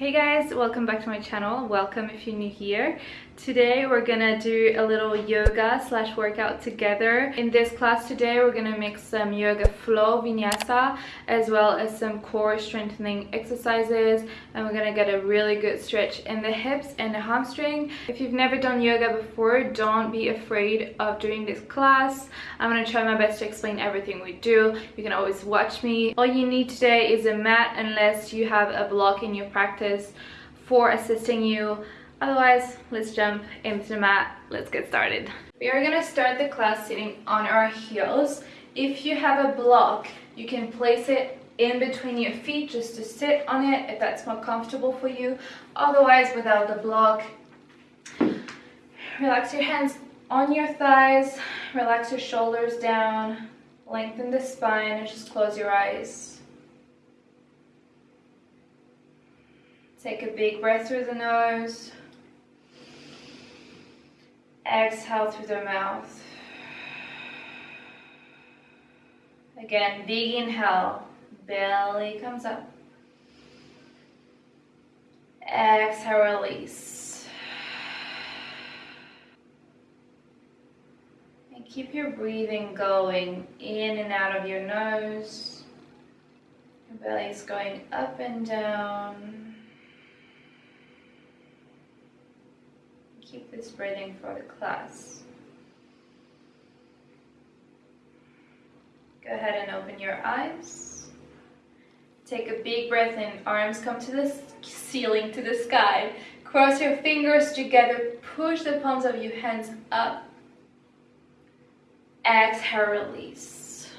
Hey guys, welcome back to my channel. Welcome if you're new here. Today we're gonna do a little yoga slash workout together. In this class today we're gonna mix some yoga flow vinyasa as well as some core strengthening exercises and we're gonna get a really good stretch in the hips and the hamstring. If you've never done yoga before, don't be afraid of doing this class. I'm gonna try my best to explain everything we do. You can always watch me. All you need today is a mat unless you have a block in your practice for assisting you. Otherwise, let's jump into the mat. Let's get started. We are gonna start the class sitting on our heels. If you have a block, you can place it in between your feet just to sit on it if that's more comfortable for you. Otherwise, without the block, relax your hands on your thighs, relax your shoulders down, lengthen the spine, and just close your eyes. Take a big breath through the nose. Exhale through the mouth. Again, big inhale. Belly comes up. Exhale, release. And keep your breathing going in and out of your nose. Your belly is going up and down. Keep this breathing for the class. Go ahead and open your eyes. Take a big breath in, arms come to the ceiling, to the sky. Cross your fingers together, push the palms of your hands up. Exhale, release.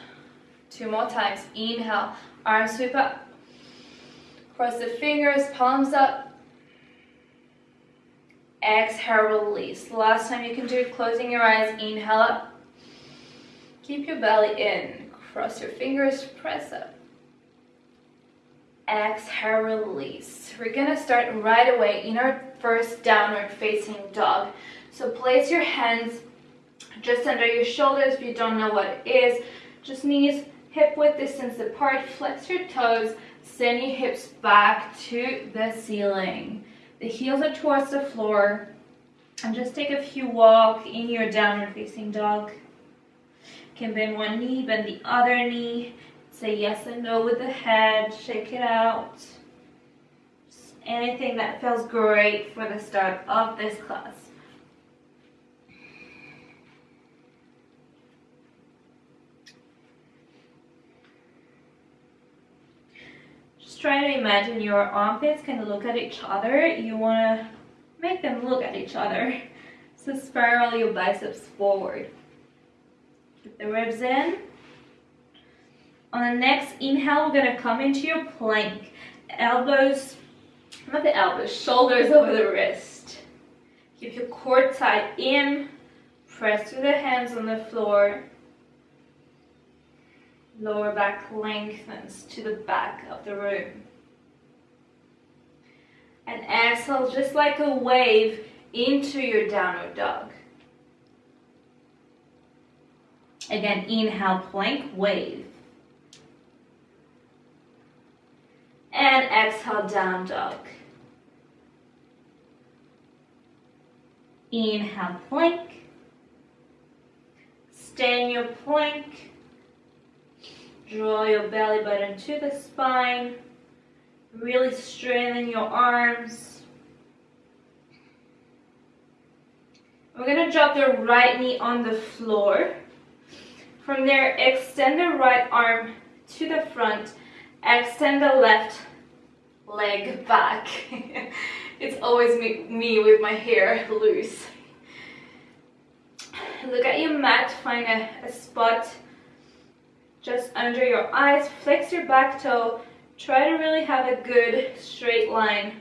Two more times, inhale, arms sweep up. Cross the fingers, palms up, Exhale, release. Last time you can do it, closing your eyes, inhale up. Keep your belly in. Cross your fingers, press up. Exhale, release. We're gonna start right away in our first downward facing dog. So place your hands just under your shoulders if you don't know what it is. Just knees hip width distance apart. Flex your toes. Send your hips back to the ceiling. The heels are towards the floor. And just take a few walk in your downward facing dog. Can bend one knee, bend the other knee. Say yes and no with the head. Shake it out. Just anything that feels great for the start of this class. Try to imagine your armpits kind of look at each other. You want to make them look at each other. So spiral your biceps forward. Keep the ribs in. On the next inhale, we're going to come into your plank. Elbows, not the elbows, shoulders over the wrist. Keep your core tight in. Press through the hands on the floor. Lower back lengthens to the back of the room. And exhale just like a wave into your downward dog. Again, inhale, plank, wave. And exhale, down dog. Inhale, plank. Stay in your plank. Draw your belly button to the spine. Really straighten your arms. We're going to drop the right knee on the floor. From there, extend the right arm to the front. Extend the left leg back. it's always me, me with my hair loose. Look at your mat, find a, a spot just under your eyes. Flex your back toe. Try to really have a good straight line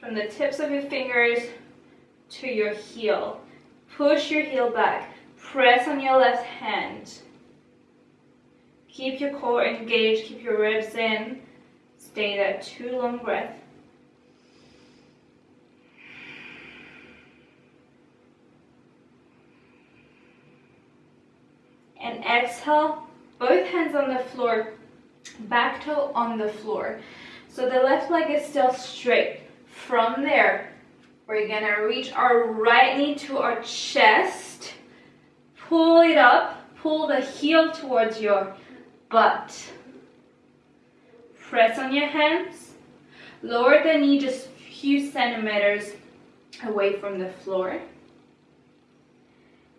from the tips of your fingers to your heel. Push your heel back. Press on your left hand. Keep your core engaged. Keep your ribs in. Stay there. Two long breaths. And exhale both hands on the floor, back toe on the floor. So the left leg is still straight. From there, we're gonna reach our right knee to our chest. Pull it up, pull the heel towards your butt. Press on your hands. Lower the knee just a few centimeters away from the floor.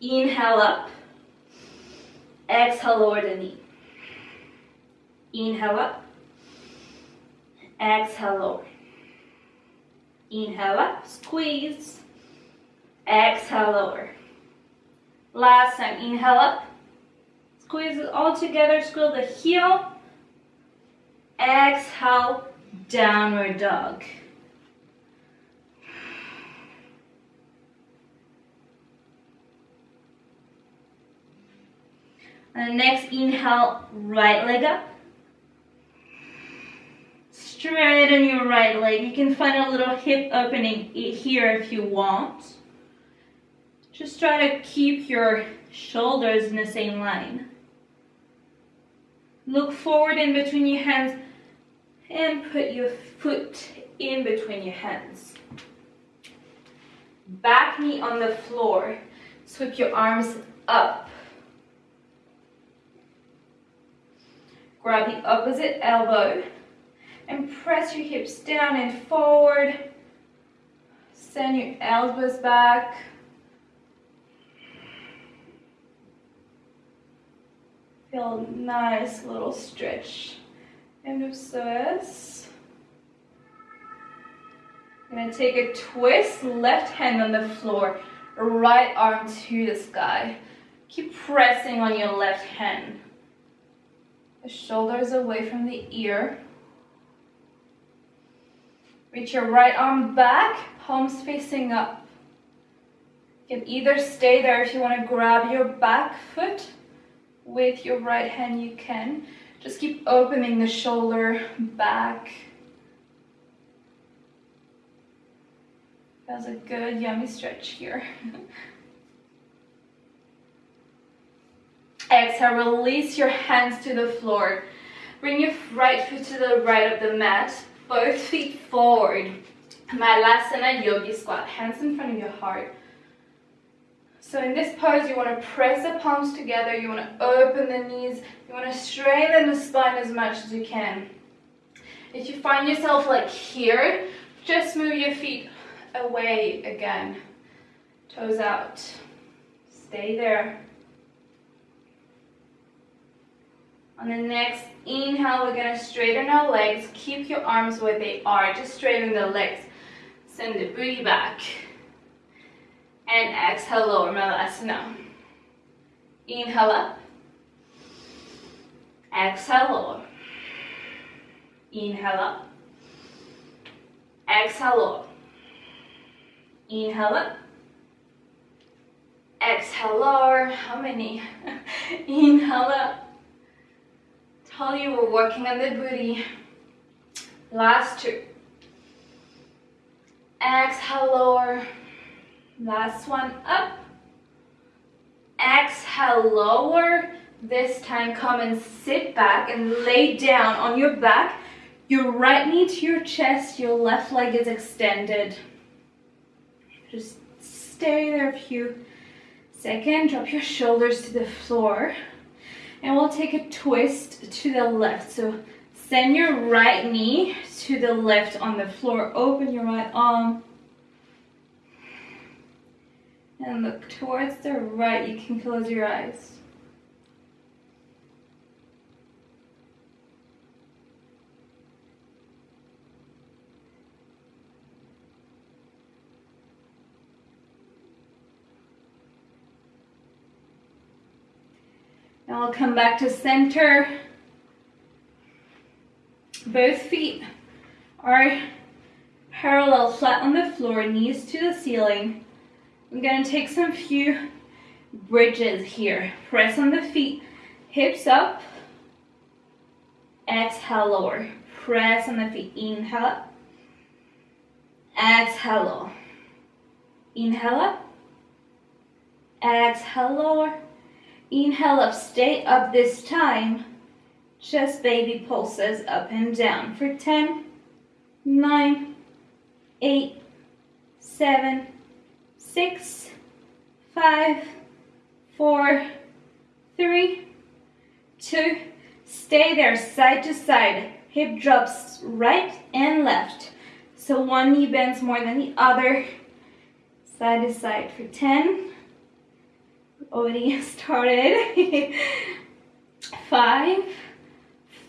Inhale up. Exhale, lower the knee. Inhale up. Exhale, lower. Inhale up, squeeze. Exhale, lower. Last time, inhale up. Squeeze it all together, squeeze the heel. Exhale, downward dog. And next inhale, right leg up. Straighten your right leg. You can find a little hip opening here if you want. Just try to keep your shoulders in the same line. Look forward in between your hands and put your foot in between your hands. Back knee on the floor. Sweep your arms up. Grab the opposite elbow and press your hips down and forward. Send your elbows back. Feel a nice little stretch. End of psoas. I'm gonna take a twist, left hand on the floor, right arm to the sky. Keep pressing on your left hand. The shoulders away from the ear. Reach your right arm back, palms facing up. You can either stay there if you want to grab your back foot with your right hand, you can. Just keep opening the shoulder back. That's a good yummy stretch here. Exhale, release your hands to the floor. Bring your right foot to the right of the mat, both feet forward. Malasana Yogi Squat, hands in front of your heart. So in this pose, you want to press the palms together, you want to open the knees, you want to straighten the spine as much as you can. If you find yourself like here, just move your feet away again. Toes out. Stay there. On the next inhale, we're going to straighten our legs. Keep your arms where they are. Just straighten the legs. Send the booty back. And exhale, lower Malasana. Inhale up. Exhale, lower. Inhale up. Exhale, lower. Inhale up. Exhale, lower. How many? Inhale up. You we're working on the booty. Last two. Exhale, lower. Last one up. Exhale, lower. This time come and sit back and lay down on your back. Your right knee to your chest, your left leg is extended. Just stay there a few seconds. Drop your shoulders to the floor and we'll take a twist to the left. So send your right knee to the left on the floor. Open your right arm. And look towards the right. You can close your eyes. Now I'll come back to center. Both feet are parallel, flat on the floor, knees to the ceiling. I'm gonna take some few bridges here. Press on the feet, hips up. Exhale, lower. Press on the feet, inhale up. Exhale, lower. Inhale up. Exhale, lower. Inhale up, stay up this time. Chest baby pulses up and down for 10, 9, eight, seven, six, five, four, three, two, stay there side to side. Hip drops right and left. So one knee bends more than the other. Side to side for 10. Already started. Five,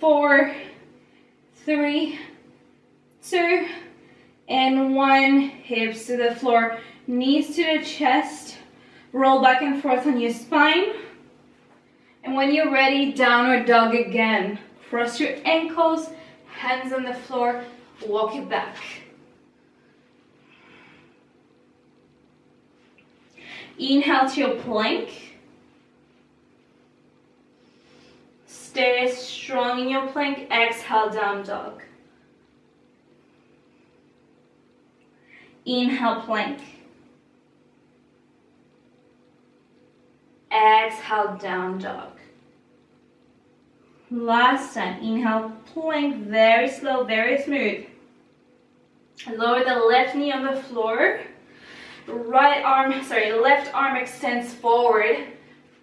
four, three, two, and one. Hips to the floor, knees to the chest. Roll back and forth on your spine. And when you're ready, downward dog again. Cross your ankles, hands on the floor, walk it back. Inhale to your plank. Stay strong in your plank. Exhale, down dog. Inhale, plank. Exhale, down dog. Last time, inhale, plank, very slow, very smooth. Lower the left knee on the floor. Right arm, sorry, left arm extends forward.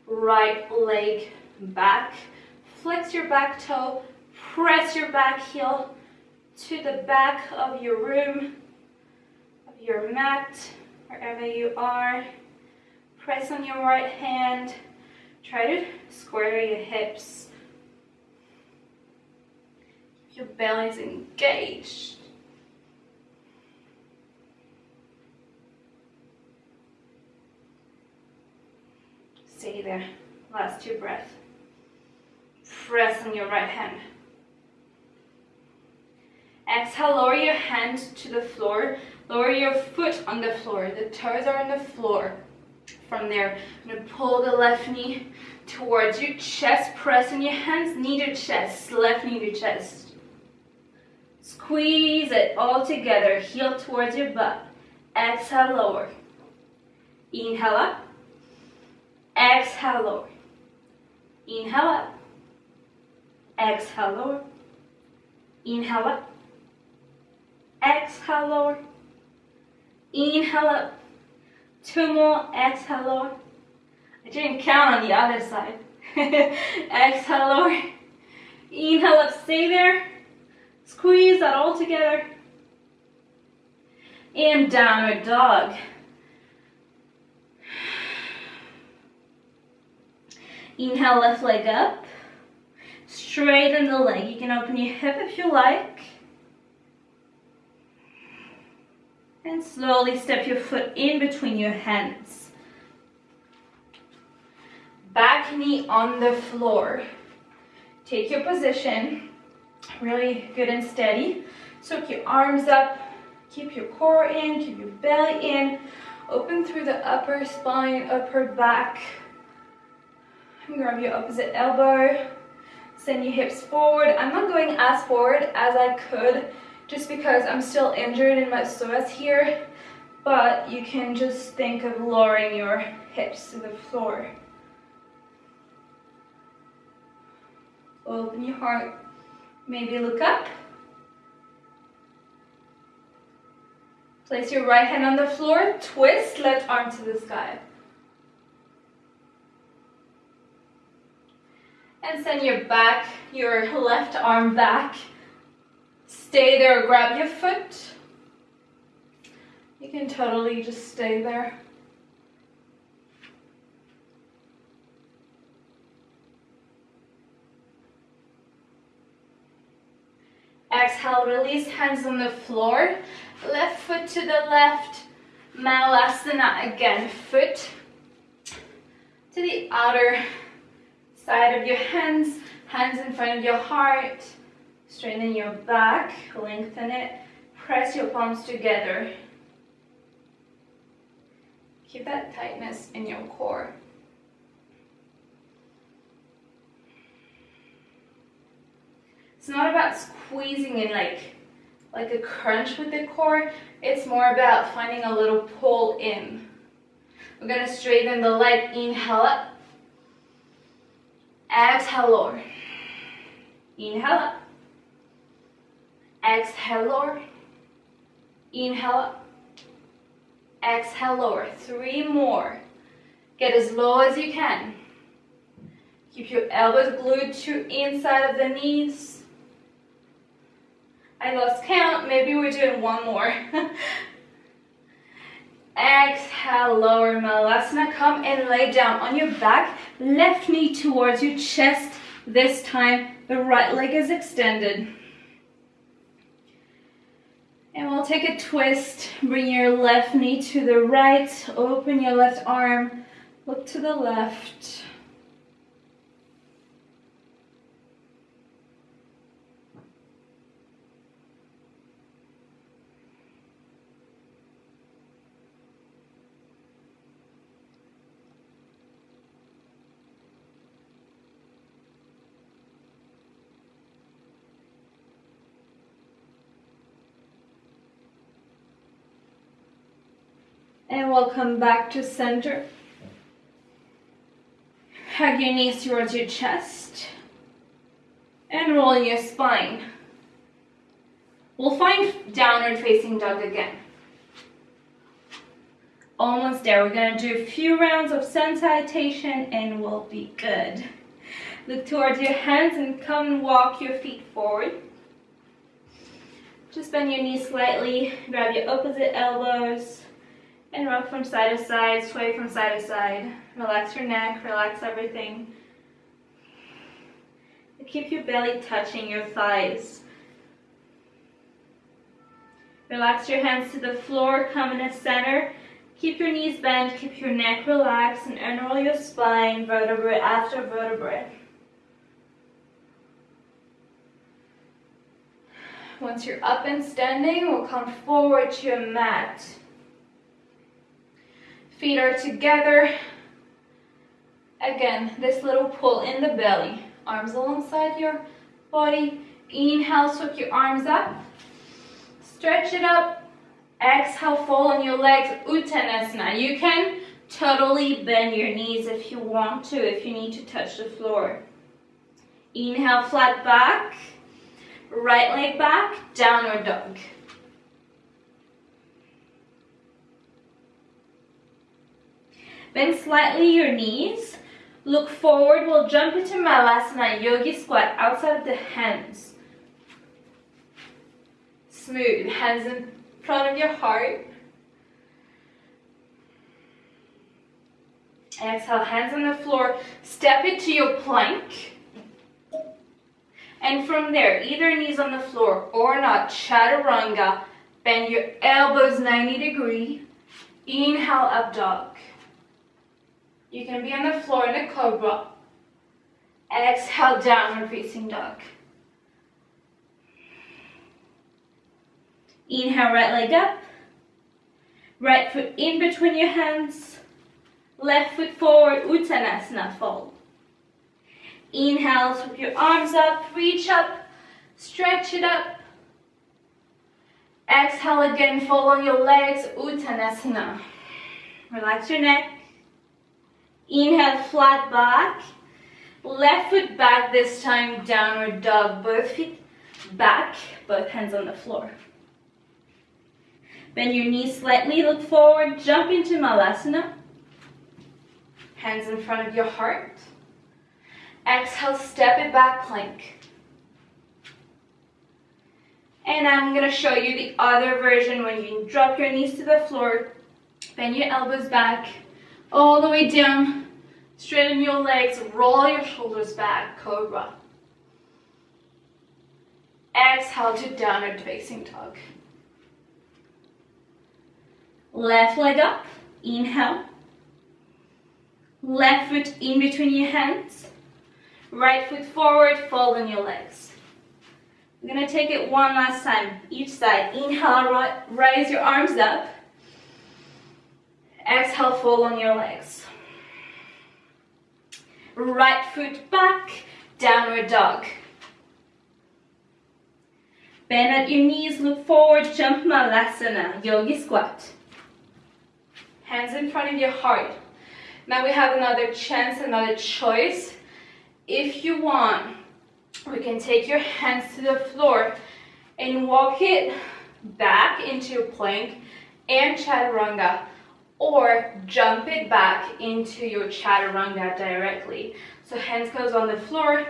Right leg back. Flex your back toe. Press your back heel to the back of your room, of your mat, wherever you are. Press on your right hand. Try to square your hips. Your belly is engaged. Stay there. Last two breaths. Press on your right hand. Exhale, lower your hand to the floor. Lower your foot on the floor. The toes are on the floor. From there, I'm going to pull the left knee towards your chest. Press on your hands, knee to chest, left knee to chest. Squeeze it all together. Heel towards your butt. Exhale, lower. Inhale up. Exhale, lower. Inhale up. Exhale, lower. Inhale up. Exhale, lower. Inhale up. Two more. Exhale, lower. I didn't count on the other side. Exhale, lower. Inhale up. Stay there. Squeeze that all together. And downward dog. Inhale, left leg up. Straighten the leg. You can open your hip if you like. And slowly step your foot in between your hands. Back knee on the floor. Take your position. Really good and steady. Soak your arms up. Keep your core in. Keep your belly in. Open through the upper spine, upper back. Grab your opposite elbow. Send your hips forward. I'm not going as forward as I could just because I'm still injured in my psoas here. But you can just think of lowering your hips to the floor. Open your heart. Maybe look up. Place your right hand on the floor. Twist left arm to the sky. And send your back, your left arm back. Stay there, grab your foot. You can totally just stay there. Exhale, release hands on the floor. Left foot to the left. Malasana again. Foot to the outer side of your hands, hands in front of your heart. Straighten your back, lengthen it. Press your palms together. Keep that tightness in your core. It's not about squeezing in like, like a crunch with the core. It's more about finding a little pull in. We're gonna straighten the leg, inhale up. Exhale, lower. Inhale up. Exhale, lower. Inhale, up. exhale, lower. Three more. Get as low as you can. Keep your elbows glued to inside of the knees. I lost count, maybe we're doing one more. Exhale, lower Malasana. Come and lay down on your back. Left knee towards your chest. This time, the right leg is extended. And we'll take a twist. Bring your left knee to the right. Open your left arm. Look to the left. And we'll come back to center. Hug your knees towards your chest. And roll your spine. We'll find downward facing dog again. Almost there. We're going to do a few rounds of sun salutation and we'll be good. Look towards your hands and come and walk your feet forward. Just bend your knees slightly, grab your opposite elbows, and rock from side to side, sway from side to side. Relax your neck, relax everything. Keep your belly touching your thighs. Relax your hands to the floor, come in the center. Keep your knees bent, keep your neck relaxed, and unroll your spine vertebrae after vertebrae. Once you're up and standing, we'll come forward to your mat. Feet are together. Again, this little pull in the belly. Arms alongside your body. Inhale, sweep your arms up. Stretch it up. Exhale, fold on your legs. Uttanasana. You can totally bend your knees if you want to, if you need to touch the floor. Inhale, flat back. Right leg back, downward dog. Bend slightly your knees. Look forward. We'll jump into Malasana Yogi Squat outside of the hands. Smooth. Hands in front of your heart. Exhale, hands on the floor. Step into your plank. And from there, either knees on the floor or not, chaturanga. Bend your elbows 90 degree. Inhale, up dog. You can be on the floor in a cobra. Exhale, downward facing dog. Inhale, right leg up. Right foot in between your hands. Left foot forward, Uttanasana, fold. Inhale, sweep your arms up, reach up, stretch it up. Exhale again, fold on your legs, Uttanasana. Relax your neck. Inhale, flat back. Left foot back this time, downward dog. Both feet back, both hands on the floor. Bend your knees slightly, look forward, jump into Malasana. Hands in front of your heart. Exhale, step it back, plank. And I'm gonna show you the other version when you drop your knees to the floor, bend your elbows back, all the way down, straighten your legs, roll your shoulders back, cobra. Exhale to downward facing dog. Left leg up, inhale. Left foot in between your hands. Right foot forward, fold on your legs. We're gonna take it one last time, each side. Inhale, raise your arms up. Exhale, fold on your legs. Right foot back, downward dog. Bend at your knees, look forward, jump Malasana, yogi squat. Hands in front of your heart. Now we have another chance, another choice. If you want, we can take your hands to the floor and walk it back into plank and chaturanga or jump it back into your chaturanga directly. So hands goes on the floor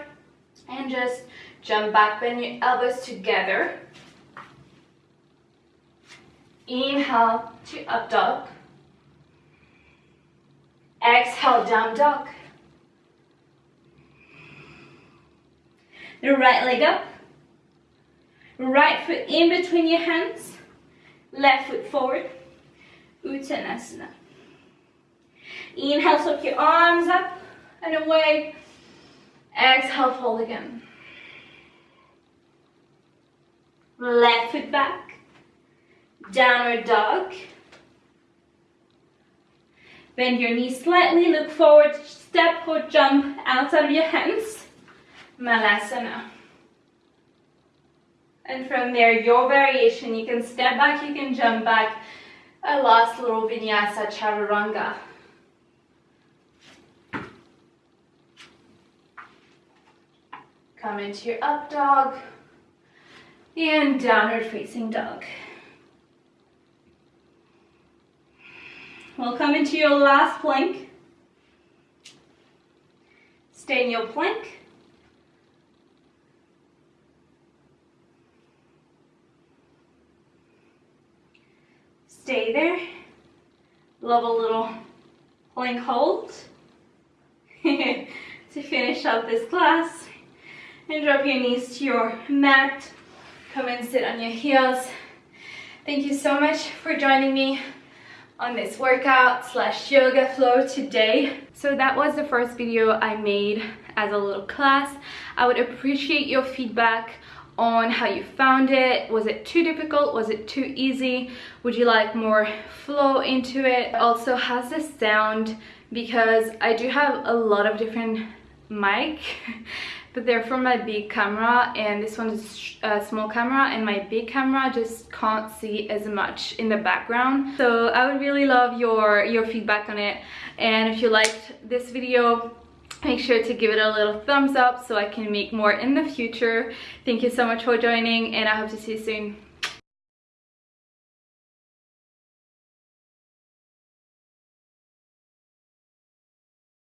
and just jump back, bend your elbows together. Inhale to up dog. Exhale, down dog. The right leg up. Right foot in between your hands. Left foot forward. Uttanasana. Inhale, soak your arms up and away. Exhale, fold again. Left foot back. Downward dog. Bend your knees slightly, look forward, step or jump outside of your hands. Malasana. And from there, your variation, you can step back, you can jump back. A last little vinyasa chaturanga. Come into your up dog and downward facing dog. We'll come into your last plank. Stay in your plank. Stay there. Love a little plank hold to finish up this class. And drop your knees to your mat. Come and sit on your heels. Thank you so much for joining me on this workout slash yoga flow today. So that was the first video I made as a little class. I would appreciate your feedback on how you found it. Was it too difficult? Was it too easy? Would you like more flow into it? Also, has this sound because I do have a lot of different mic but they're from my big camera and this one is a small camera and my big camera just can't see as much in the background so I would really love your your feedback on it and if you liked this video make sure to give it a little thumbs up so I can make more in the future. Thank you so much for joining and I hope to see you soon